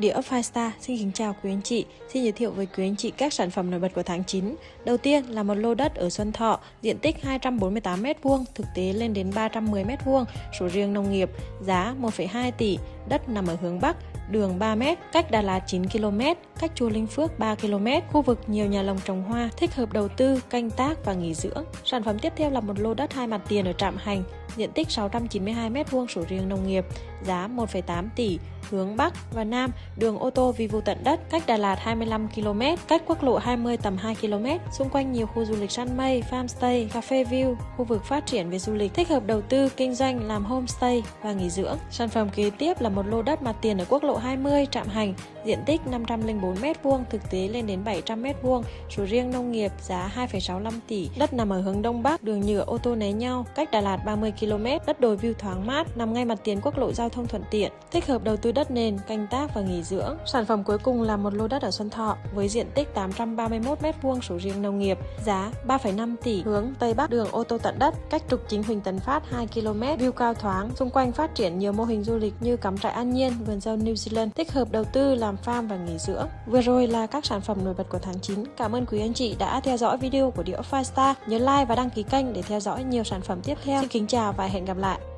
Địa Five Star xin kính chào quý anh chị. Xin giới thiệu với quý anh chị các sản phẩm nổi bật của tháng 9. Đầu tiên là một lô đất ở Xuân Thọ, diện tích 248m2, thực tế lên đến 310m2, sổ riêng nông nghiệp, giá 1,2 tỷ, đất nằm ở hướng Bắc, đường 3m, cách Đà Lạt 9 km, cách Chùa Linh Phước 3 km, khu vực nhiều nhà lồng trồng hoa, thích hợp đầu tư, canh tác và nghỉ dưỡng. Sản phẩm tiếp theo là một lô đất hai mặt tiền ở Trạm Hành, diện tích 692m2 sổ riêng nông nghiệp, giá 1,8 tỷ, hướng Bắc và Nam, đường ô tô vi vu tận đất, cách Đà Lạt 25 km, cách quốc lộ 20 tầm 2 km, xung quanh nhiều khu du lịch săn mây, farmstay, cà phê view, khu vực phát triển về du lịch, thích hợp đầu tư, kinh doanh, làm homestay và nghỉ dưỡng. Sản phẩm kế tiếp là một lô đất mặt tiền ở quốc lộ 20, Trạm Hành, diện tích 504m2, thực tế lên đến 700m2, sổ riêng nông nghiệp, giá 2,65 tỷ, đất nằm ở hướng Đông Bắc, đường nhựa ô tô né nhau, cách Đà Lạt 30 km, đất đồi view thoáng mát, nằm ngay mặt tiền quốc lộ giao thông thuận tiện, thích hợp đầu tư đất nền, canh tác và nghỉ dưỡng. Sản phẩm cuối cùng là một lô đất ở Xuân Thọ với diện tích 831m2 sổ riêng nông nghiệp, giá 3,5 tỷ, hướng Tây Bắc, đường ô tô tận đất, cách trục chính Huỳnh Tấn Phát 2 km, view cao thoáng, xung quanh phát triển nhiều mô hình du lịch như cắm trại an nhiên, vườn dâu New Zealand, thích hợp đầu tư làm farm và nghỉ dưỡng. Vừa rồi là các sản phẩm nổi bật của tháng 9. Cảm ơn quý anh chị đã theo dõi video của Địa Five Star. Nhớ like và đăng ký kênh để theo dõi nhiều sản phẩm tiếp theo. Xin kính chào và hẹn gặp lại.